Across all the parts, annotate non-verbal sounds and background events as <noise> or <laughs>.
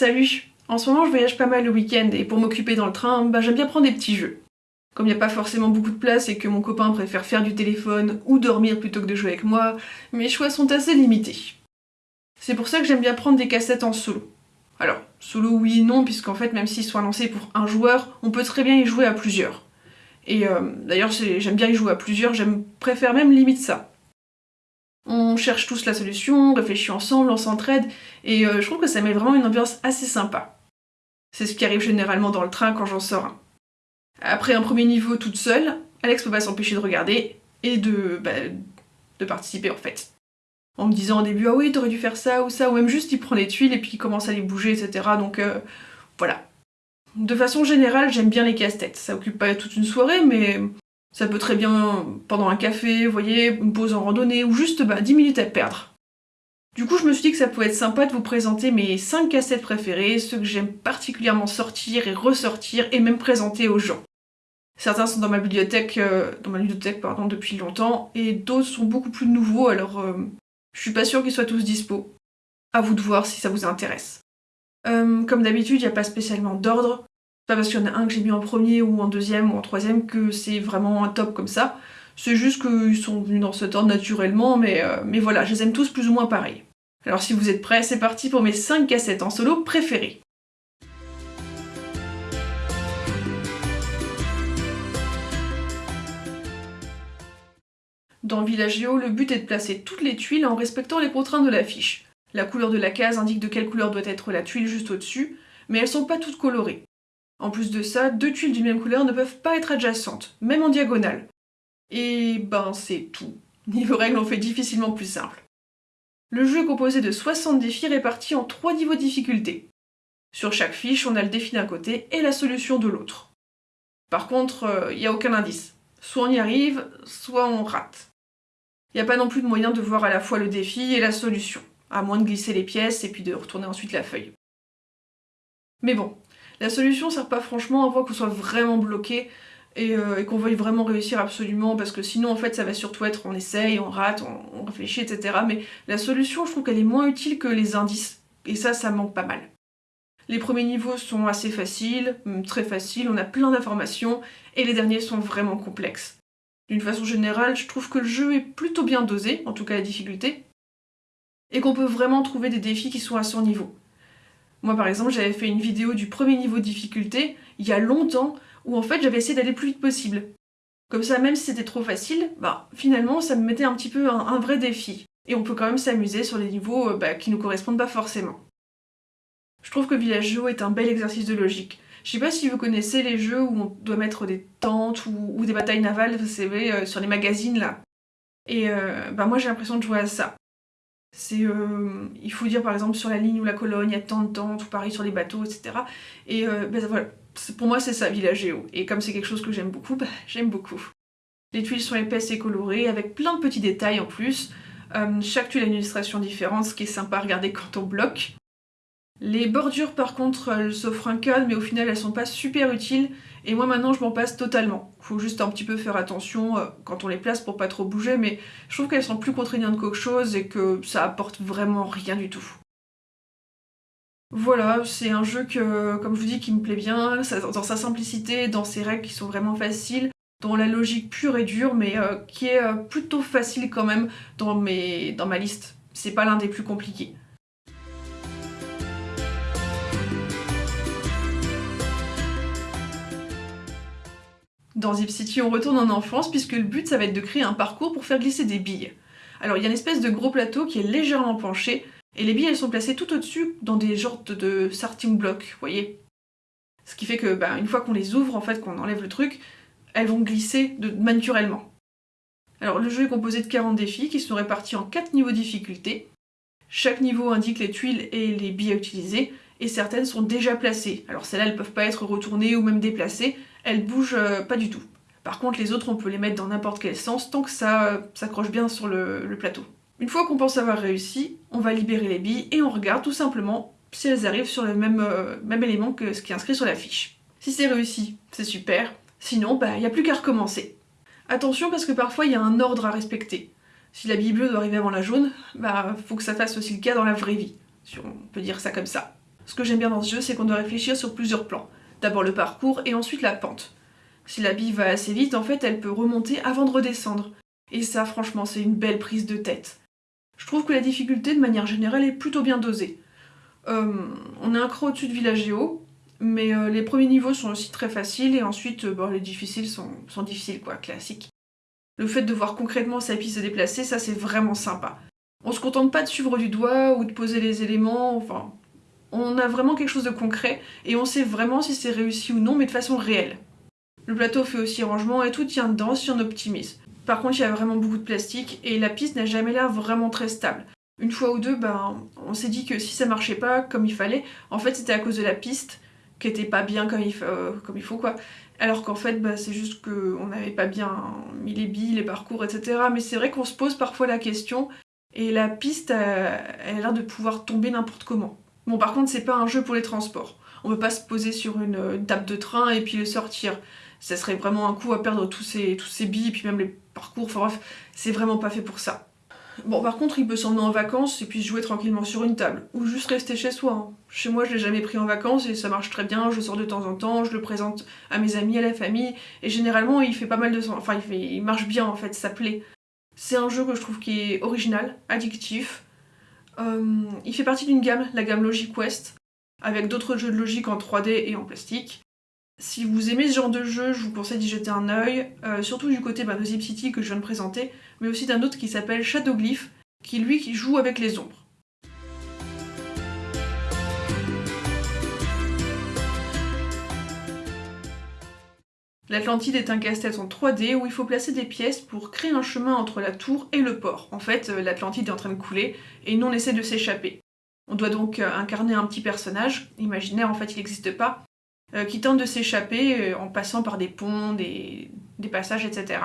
Salut En ce moment je voyage pas mal le week-end et pour m'occuper dans le train, bah, j'aime bien prendre des petits jeux. Comme il n'y a pas forcément beaucoup de place et que mon copain préfère faire du téléphone ou dormir plutôt que de jouer avec moi, mes choix sont assez limités. C'est pour ça que j'aime bien prendre des cassettes en solo. Alors, solo oui et non, puisqu'en fait, même s'ils sont annoncés pour un joueur, on peut très bien y jouer à plusieurs. Et euh, d'ailleurs, j'aime bien y jouer à plusieurs, j'aime préfère même limite ça. Cherche tous la solution, on réfléchit ensemble, on s'entraide, et euh, je trouve que ça met vraiment une ambiance assez sympa. C'est ce qui arrive généralement dans le train quand j'en sors. Après un premier niveau toute seule, Alex peut pas s'empêcher de regarder et de, bah, participer en fait. En me disant au début ah oui t'aurais dû faire ça ou ça, ou même juste il prend les tuiles et puis il commence à les bouger, etc. Donc euh, voilà. De façon générale, j'aime bien les casse-têtes. Ça occupe pas toute une soirée, mais ça peut très bien pendant un café, vous voyez, une pause en randonnée, ou juste bah, 10 minutes à perdre. Du coup, je me suis dit que ça pouvait être sympa de vous présenter mes 5 cassettes préférées, ceux que j'aime particulièrement sortir et ressortir et même présenter aux gens. Certains sont dans ma bibliothèque, euh, dans ma bibliothèque pardon, depuis longtemps, et d'autres sont beaucoup plus nouveaux, alors euh, je suis pas sûre qu'ils soient tous dispo. À vous de voir si ça vous intéresse. Euh, comme d'habitude, il n'y a pas spécialement d'ordre. Pas parce qu'il y en a un que j'ai mis en premier ou en deuxième ou en troisième que c'est vraiment un top comme ça. C'est juste qu'ils sont venus dans cet ordre naturellement, mais, euh, mais voilà, je les aime tous plus ou moins pareil. Alors si vous êtes prêts, c'est parti pour mes 5 cassettes en solo préférées. Dans Villagio, le but est de placer toutes les tuiles en respectant les contraintes de l'affiche. La couleur de la case indique de quelle couleur doit être la tuile juste au-dessus, mais elles sont pas toutes colorées. En plus de ça, deux tuiles d'une même couleur ne peuvent pas être adjacentes, même en diagonale. Et ben c'est tout. Niveau règles, on fait difficilement plus simple. Le jeu est composé de 60 défis répartis en 3 niveaux de difficulté. Sur chaque fiche, on a le défi d'un côté et la solution de l'autre. Par contre, il euh, n'y a aucun indice. Soit on y arrive, soit on rate. Il n'y a pas non plus de moyen de voir à la fois le défi et la solution, à moins de glisser les pièces et puis de retourner ensuite la feuille. Mais bon, la solution sert pas franchement à voir qu'on soit vraiment bloqué, euh, et, qu'on veuille vraiment réussir absolument parce que sinon en fait ça va surtout être on essaye, on rate, on, réfléchit, etc. Mais la solution je trouve qu'elle est moins utile que les indices et ça ça manque pas mal. Les premiers niveaux sont assez faciles, très faciles, on a plein d'informations et les derniers sont vraiment complexes. D'une façon générale, je trouve que le jeu est plutôt bien dosé, en tout cas la difficulté, et qu'on peut vraiment trouver des défis qui sont à son niveau. Moi par exemple, j'avais fait une vidéo du premier niveau de difficulté il y a longtemps où en fait j'avais essayé d'aller le plus vite possible. Comme ça, même si c'était trop facile, bah finalement ça me mettait un petit peu un, vrai défi. Et on peut quand même s'amuser sur des niveaux euh, bah, qui nous correspondent pas forcément. Je trouve que Villaggio est un bel exercice de logique. Je sais pas si vous connaissez les jeux où on doit mettre des tentes ou, des batailles navales, vous savez, euh, sur les magazines là. Et euh, bah moi j'ai l'impression de jouer à ça. C'est, il faut dire par exemple sur la ligne ou la colonne, il y a tant de tentes, ou pareil sur les bateaux, etc. Et bah, voilà, pour moi c'est ça Villagéo, et comme c'est quelque chose que j'aime beaucoup, <laughs> bah, j'aime beaucoup. Les tuiles sont épaisses et colorées, avec plein de petits détails en plus. Euh, chaque tuile a une illustration différente, ce qui est sympa à regarder quand on bloque. Les bordures par contre, elles s'offrent un cadre, mais au final elles sont pas super utiles, et moi maintenant je m'en passe totalement. Faut juste un petit peu faire attention euh, quand on les place pour pas trop bouger, mais je trouve qu'elles sont plus contraignantes qu'autre chose et que ça apporte vraiment rien du tout. Voilà, c'est un jeu que, comme je vous dis, qui me plaît bien, dans sa simplicité, dans ses règles qui sont vraiment faciles, dans la logique pure et dure, mais euh, qui est euh, plutôt facile quand même dans, dans ma liste. C'est pas l'un des plus compliqués. Dans Zip City, on retourne en enfance puisque le but ça va être de créer un parcours pour faire glisser des billes. Alors il y a une espèce de gros plateau qui est légèrement penché, et les billes, elles sont placées tout au-dessus dans des genres de starting blocks, vous voyez Ce qui fait que, bah, une fois qu'on les ouvre, en fait, qu'on enlève le truc, elles vont glisser de naturellement. Alors, le jeu est composé de 40 défis qui sont répartis en 4 niveaux de difficulté. Chaque niveau indique les tuiles et les billes à utiliser, et certaines sont déjà placées. Alors celles-là, elles peuvent pas être retournées ou même déplacées, elles bougent euh, pas du tout. Par contre, les autres, on peut les mettre dans n'importe quel sens tant que ça euh, s'accroche bien sur le plateau. Une fois qu'on pense avoir réussi, on va libérer les billes et on regarde tout simplement si elles arrivent sur le même, euh, élément que ce qui est inscrit sur la fiche. Si c'est réussi, c'est super, sinon bah il n'y a plus qu'à recommencer. Attention parce que parfois il y a un ordre à respecter. Si la bille bleue doit arriver avant la jaune, bah faut que ça fasse aussi le cas dans la vraie vie, si on peut dire ça comme ça. Ce que j'aime bien dans ce jeu, c'est qu'on doit réfléchir sur plusieurs plans. D'abord le parcours et ensuite la pente. Si la bille va assez vite, en fait, elle peut remonter avant de redescendre. Et ça, franchement, c'est une belle prise de tête. Je trouve que la difficulté, de manière générale, est plutôt bien dosée. Euh, on est un cran au-dessus de Villagéo, mais euh, les premiers niveaux sont aussi très faciles, et ensuite, euh, les difficiles sont, difficiles, quoi, classiques. Le fait de voir concrètement sa piste se déplacer, ça c'est vraiment sympa. On se contente pas de suivre du doigt ou de poser les éléments, enfin... On a vraiment quelque chose de concret, et on sait vraiment si c'est réussi ou non, mais de façon réelle. Le plateau fait aussi rangement et tout tient dedans si on optimise. Par contre, il y a vraiment beaucoup de plastique et la piste n'a jamais l'air vraiment très stable. Une fois ou deux, ben, on s'est dit que si ça marchait pas comme il fallait, en fait c'était à cause de la piste qui était pas bien comme il, euh, faut quoi. Alors qu'en fait, ben, c'est juste qu'on n'avait pas bien mis les billes, les parcours, etc. Mais c'est vrai qu'on se pose parfois la question et la piste, elle a l'air de pouvoir tomber n'importe comment. Bon, par contre, c'est pas un jeu pour les transports. On peut pas se poser sur une, une table de train et puis le sortir ça serait vraiment un coup à perdre tous ces, tous billes, et puis même les parcours, enfin bref, c'est vraiment pas fait pour ça. Bon, par contre, il peut s'emmener en vacances et puis jouer tranquillement sur une table, ou juste rester chez soi. Hein. Chez moi, je l'ai jamais pris en vacances et ça marche très bien, je sors de temps en temps, je le présente à mes amis, à la famille, et généralement, il fait pas mal de... Enfin, il marche bien, en fait, ça plaît. C'est un jeu que je trouve qui est original, addictif. Euh, il fait partie d'une gamme, la gamme Logic Quest, avec d'autres jeux de logique en 3D et en plastique. Si vous aimez ce genre de jeu, je vous conseille d'y jeter un œil, euh, surtout du côté bah, de Zip City que je viens de présenter, mais aussi d'un autre qui s'appelle Shadowglyph, qui lui joue avec les ombres. L'Atlantide est un casse-tête en 3D où il faut placer des pièces pour créer un chemin entre la tour et le port. En fait, euh, l'Atlantide est en train de couler et nous on essaie de s'échapper. On doit donc euh, incarner un petit personnage, imaginaire en fait il n'existe pas, euh, qui tente de s'échapper en passant par des ponts, des, passages, etc.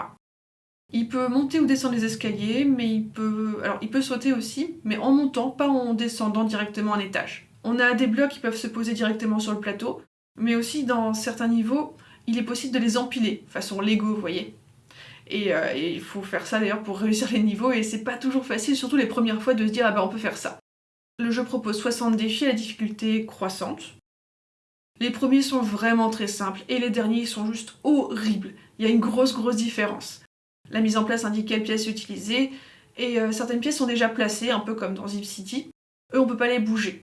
Il peut monter ou descendre les escaliers, mais il peut... Alors, il peut sauter aussi, mais en montant, pas en descendant directement un étage. On a des blocs qui peuvent se poser directement sur le plateau, mais aussi dans certains niveaux, il est possible de les empiler, façon Lego, vous voyez. Et, euh, il faut faire ça d'ailleurs pour <laughs> réussir les niveaux, et c'est pas toujours facile, surtout les premières fois, de se dire « ah bah on peut faire ça ». Le jeu propose 60 défis à la difficulté croissante, les premiers sont vraiment très simples et les derniers sont juste horribles. Il y a une grosse grosse différence. La mise en place indique quelles pièces utiliser et euh, certaines pièces sont déjà placées, un peu comme dans Zip City. Eux, on peut pas les bouger.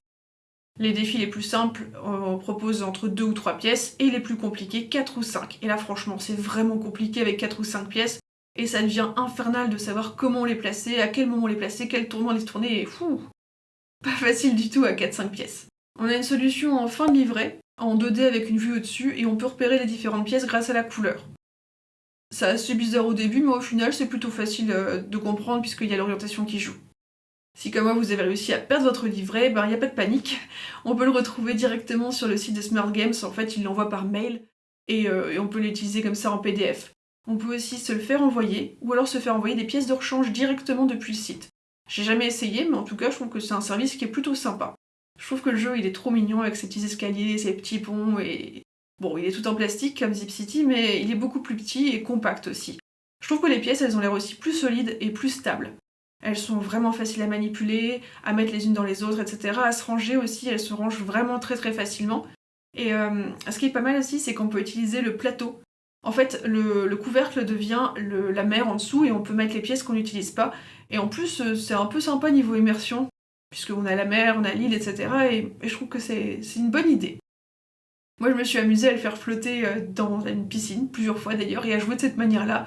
Les défis les plus simples, on propose entre 2 ou 3 pièces, et les plus compliqués, 4 ou 5. Et là, franchement, c'est vraiment compliqué avec 4 ou 5 pièces, et ça devient infernal de savoir comment les placer, à quel moment les placer, quel tournant les tourner, et fou Pas facile du tout à 4-5 pièces. On a une solution en fin de livret, en 2D avec une vue au-dessus et on peut repérer les différentes pièces grâce à la couleur. C'est assez bizarre au début, mais au final c'est plutôt facile euh, de comprendre puisqu'il y a l'orientation qui joue. Si comme moi vous avez réussi à perdre votre livret, ben il n'y a pas de panique. On peut le retrouver directement sur le site de Smart Games, en fait il l'envoie par mail et, euh, et on peut l'utiliser comme ça en PDF. On peut aussi se le faire envoyer, ou alors se faire envoyer des pièces de rechange directement depuis le site. J'ai jamais essayé, mais en tout cas je trouve que c'est un service qui est plutôt sympa. Je trouve que le jeu il est trop mignon avec ses petits escaliers, ses petits ponts et... Bon, il est tout en plastique comme Zip City, mais il est beaucoup plus petit et compact aussi. Je trouve que les pièces elles ont l'air aussi plus solides et plus stables. Elles sont vraiment faciles à manipuler, à mettre les unes dans les autres, etc. À se ranger aussi, elles se rangent vraiment très très facilement. Et euh, ce qui est pas mal aussi, c'est qu'on peut utiliser le plateau. En fait, le, couvercle devient la mer en dessous et on peut mettre les pièces qu'on n'utilise pas. Et en plus, euh, c'est un peu sympa niveau immersion puisqu'on a la mer, on a l'île, etc. Et, je trouve que c'est une bonne idée. Moi, je me suis amusée à le faire flotter euh, dans une piscine, plusieurs fois d'ailleurs, et à jouer de cette manière-là.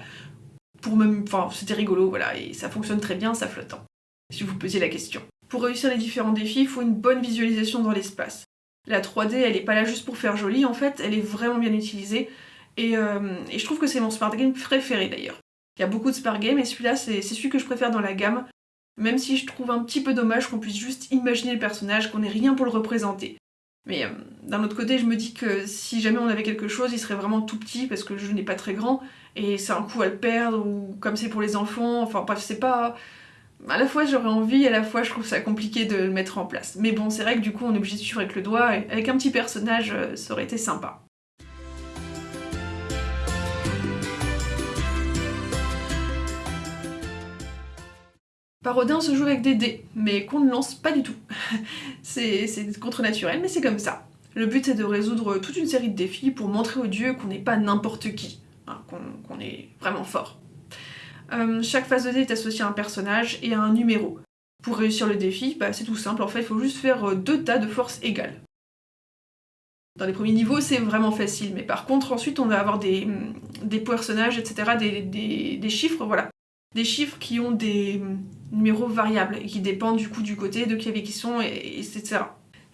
Pour même... Enfin, c'était rigolo, voilà, et ça fonctionne très bien, ça flottant. Si vous posiez la question. Pour réussir les différents défis, il faut une bonne visualisation dans l'espace. La 3D, elle est pas là juste pour faire joli, en fait, elle est vraiment bien utilisée. Et, euh, je trouve que c'est mon Smart Game préféré d'ailleurs. Il y a beaucoup de Smart Games, et celui-là, c'est celui que je préfère dans la gamme, même si je trouve un petit peu dommage qu'on puisse juste imaginer le personnage, qu'on ait rien pour le représenter. Mais euh, d'un autre côté, je me dis que si jamais on avait quelque chose, il serait vraiment tout petit parce que le jeu n'est pas très grand et c'est un coup à le perdre ou comme c'est pour les enfants, enfin bref, c'est pas... À la fois j'aurais envie, à la fois je trouve ça compliqué de le mettre en place. Mais bon, c'est vrai que du coup on est obligé de suivre avec le doigt, et avec un petit personnage, euh, ça aurait été sympa. Parodin se joue avec des dés, mais qu'on ne lance pas du tout. <laughs> c'est contre-naturel, mais c'est comme ça. Le but est de résoudre toute une série de défis pour montrer aux dieux qu'on n'est pas n'importe qui, qu'on est vraiment fort. Euh, chaque phase de dé est associée à un personnage et à un numéro. Pour réussir le défi, bah, c'est tout simple, en fait, il faut juste faire euh, deux tas de forces égales. Dans les premiers niveaux, c'est vraiment facile, mais par contre, ensuite, on va avoir des, des personnages, etc., des, chiffres, voilà. Des chiffres qui ont des numéros variables qui dépendent du coup du côté de qui qui sont, et, etc.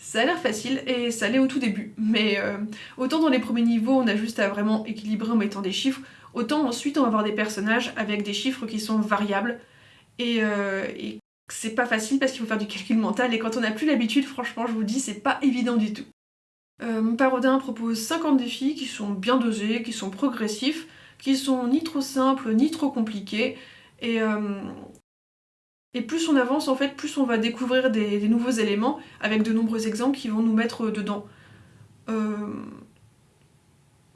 Ça a l'air facile, et ça l'est au tout début, mais euh, autant dans les premiers niveaux, on a juste à vraiment équilibrer en mettant des chiffres, autant ensuite on va avoir des personnages avec des chiffres qui sont variables, et, euh, c'est pas facile parce qu'il faut faire du calcul mental, et quand on n'a plus l'habitude, franchement, je vous dis, c'est pas évident du tout. Euh, Parodin propose 50 défis qui sont bien dosés, qui sont progressifs, qui sont ni trop simples, ni trop compliqués, et, et plus on avance, en fait, plus on va découvrir des, nouveaux éléments, avec de nombreux exemples qui vont nous mettre dedans. Euh,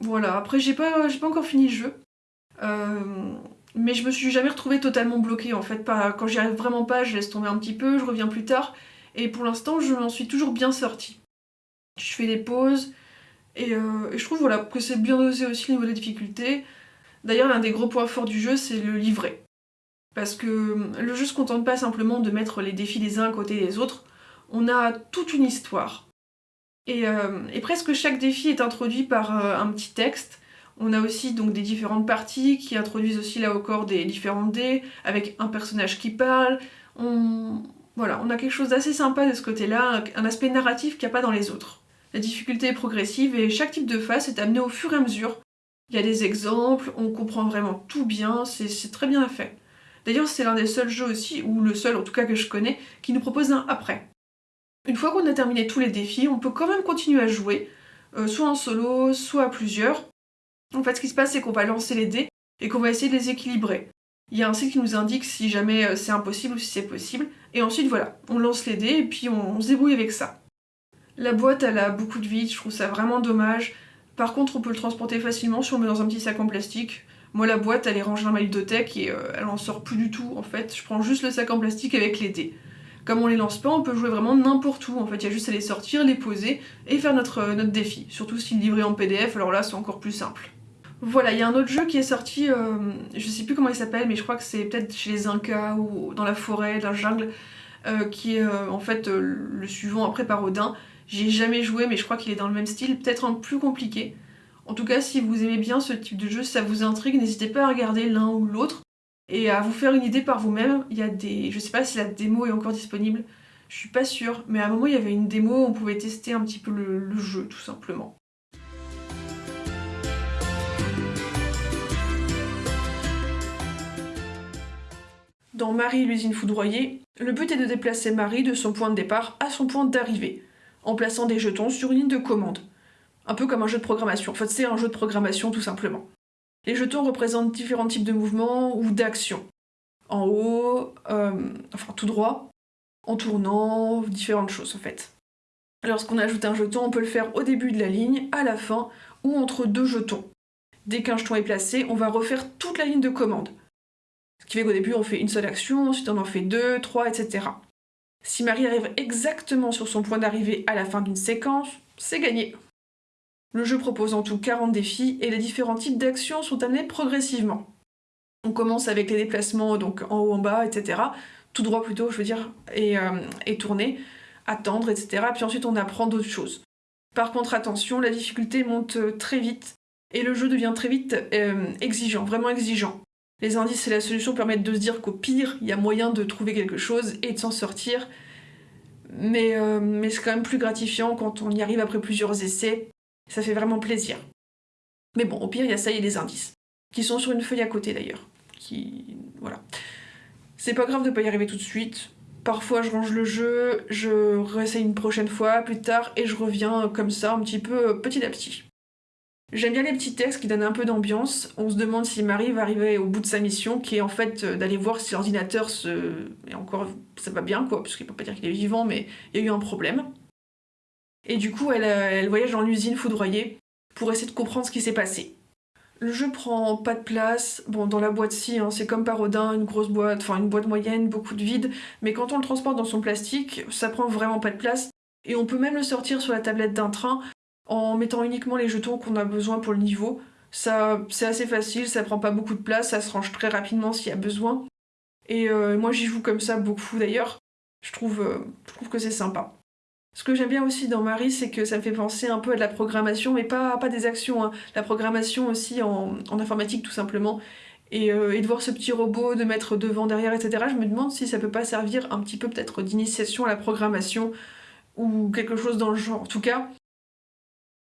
voilà, après j'ai pas, pas encore fini le jeu, euh, mais je me suis jamais retrouvée totalement bloquée, en fait, pas, quand j'y arrive vraiment pas, je laisse tomber un petit peu, je reviens plus tard, et pour l'instant je m'en suis toujours bien sortie je fais des pauses, euh, et, je trouve voilà, que c'est bien dosé aussi au niveau de la difficulté. D'ailleurs, l'un des gros points forts du jeu, c'est le livret. Parce que euh, le jeu se contente pas simplement de mettre les défis les uns à côté des autres, on a toute une histoire. Et, euh, presque chaque défi est introduit par un petit texte. On a aussi donc des différentes parties qui introduisent aussi là au corps des différents dés, avec un personnage qui parle. On... Voilà, on a quelque chose d'assez sympa de ce côté-là, un aspect narratif qu'il n'y a pas dans les autres. La difficulté est progressive et chaque type de face est amené au fur et à mesure. Il y a des exemples, on comprend vraiment tout bien, c'est très bien fait. D'ailleurs, c'est l'un des seuls jeux aussi, ou le seul en tout cas que je connais, qui nous propose un après. Une fois qu'on a terminé tous les défis, on peut quand même continuer à jouer, euh, soit en solo, soit à plusieurs. En fait, ce qui se passe, c'est qu'on va lancer les dés et qu'on va essayer de les équilibrer. Il y a un site qui nous indique si jamais euh, c'est impossible ou si c'est possible, et ensuite voilà, on lance les dés et puis on se débrouille avec ça. La boîte, elle a beaucoup de vide, je trouve ça vraiment dommage. Par contre, on peut le transporter facilement si on le met dans un petit sac en plastique. Moi, la boîte, elle est rangée dans ma ludothèque et euh, elle en sort plus du tout, en fait. Je prends juste le sac en plastique avec les dés. Comme on les lance pas, on peut jouer vraiment n'importe où. En fait, il y a juste à les sortir, les poser et faire notre, euh, défi. Surtout s'il est livré en PDF, alors là, c'est encore plus simple. Voilà, il y a un autre jeu qui est sorti, euh, je sais plus comment il s'appelle, mais je crois que c'est peut-être chez les Incas ou dans la forêt, dans la jungle, qui est en fait le suivant après Parodin. J'ai jamais joué, mais je crois qu'il est dans le même style, peut-être un plus compliqué. En tout cas, si vous aimez bien ce type de jeu, si ça vous intrigue, n'hésitez pas à regarder l'un ou l'autre et à vous faire une idée par vous-même. Il y a des... Je sais pas si la démo est encore disponible, je suis pas sûre, mais à un moment il y avait une démo où on pouvait tester un petit peu le, jeu, tout simplement. Dans Marie l'usine foudroyée, le but est de déplacer Marie de son point de départ à son point d'arrivée en plaçant des jetons sur une ligne de commande. Un peu comme un jeu de programmation. En fait, c'est un jeu de programmation tout simplement. Les jetons représentent différents types de mouvements ou d'actions. En haut, euh, enfin tout droit, en tournant, différentes choses en fait. Lorsqu'on ajoute un jeton, on peut le faire au début de la ligne, à la fin, ou entre deux jetons. Dès qu'un jeton est placé, on va refaire toute la ligne de commande. Ce qui fait qu'au début, on fait une seule action, ensuite on en fait deux, trois, etc. Si Marie arrive exactement sur son point d'arrivée à la fin d'une séquence, c'est gagné. Le jeu propose en tout 40 défis et les différents types d'actions sont amenés progressivement. On commence avec les déplacements donc en haut, en bas, etc. Tout droit plutôt, je veux dire, et, euh, tourner, attendre, etc. Puis ensuite on apprend d'autres choses. Par contre, attention, la difficulté monte euh, très vite et le jeu devient très vite euh, exigeant, vraiment exigeant. Les indices et la solution permettent de se dire qu'au pire, il y a moyen de trouver quelque chose et de s'en sortir. Mais, mais c'est quand même plus gratifiant quand on y arrive après plusieurs essais. Ça fait vraiment plaisir. Mais bon, au pire, il y a ça et les indices. Qui sont sur une feuille à côté d'ailleurs. Qui... voilà. C'est pas grave de pas y arriver tout de suite. Parfois je range le jeu, je réessaye une prochaine fois, plus tard, et je reviens comme ça, un petit peu petit à petit. J'aime bien les petits textes qui donnent un peu d'ambiance. On se demande si Marie va arriver au bout de sa mission, qui est en fait euh, d'aller voir si l'ordinateur se... Et encore, ça va bien, quoi, parce qu'il peut pas dire qu'il est vivant, mais il y a eu un problème. Et du coup, elle, euh, elle voyage dans l'usine foudroyée pour essayer de comprendre ce qui s'est passé. Le jeu prend pas de place, bon dans la boîte si, hein, c'est comme Parodin, une grosse boîte, enfin une boîte moyenne, beaucoup de vide, mais quand on le transporte dans son plastique, ça prend vraiment pas de place, et on peut même le sortir sur la tablette d'un train en mettant uniquement les jetons qu'on a besoin pour le niveau. Ça, c'est assez facile, ça prend pas beaucoup de place, ça se range très rapidement s'il y a besoin. Et euh, moi j'y joue comme ça beaucoup d'ailleurs. Je trouve, euh, je trouve que c'est sympa. Ce que j'aime bien aussi dans Marie, c'est que ça me fait penser un peu à de la programmation, mais pas, pas des actions, hein. la programmation aussi en, informatique tout simplement. Euh, et, de voir ce petit robot, de mettre devant, derrière, etc. Je me demande si ça peut pas servir un petit peu peut-être d'initiation à la programmation ou quelque chose dans le genre. En tout cas,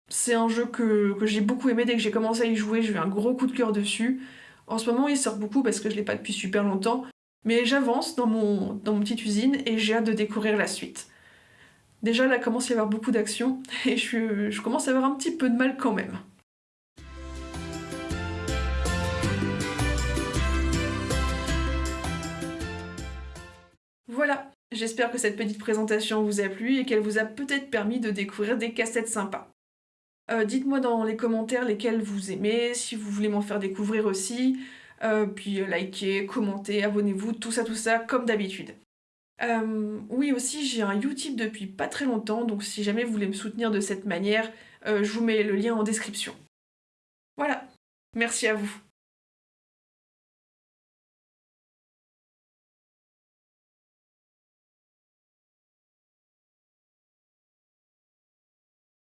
c'est un jeu que, j'ai beaucoup aimé dès que j'ai commencé à y jouer, j'ai eu un gros coup de cœur dessus. En ce moment, il sort beaucoup parce que je l'ai pas depuis super longtemps, mais j'avance dans mon, dans mon petite usine et j'ai hâte de découvrir la suite. Déjà, là, commence à y avoir beaucoup d'action <laughs> et je, commence à avoir un petit peu de mal quand même. Voilà, j'espère que cette petite présentation vous a plu et qu'elle vous a peut-être permis de découvrir des cassettes sympas. Euh, dites-moi dans les commentaires lesquels vous aimez, si vous voulez m'en faire découvrir aussi. Euh, puis euh, likez, commentez, abonnez-vous, tout ça, tout ça, comme d'habitude. Oui, aussi, j'ai un Utip depuis pas très longtemps, donc si jamais vous voulez me soutenir de cette manière, je vous mets le lien en description. Voilà, merci à vous.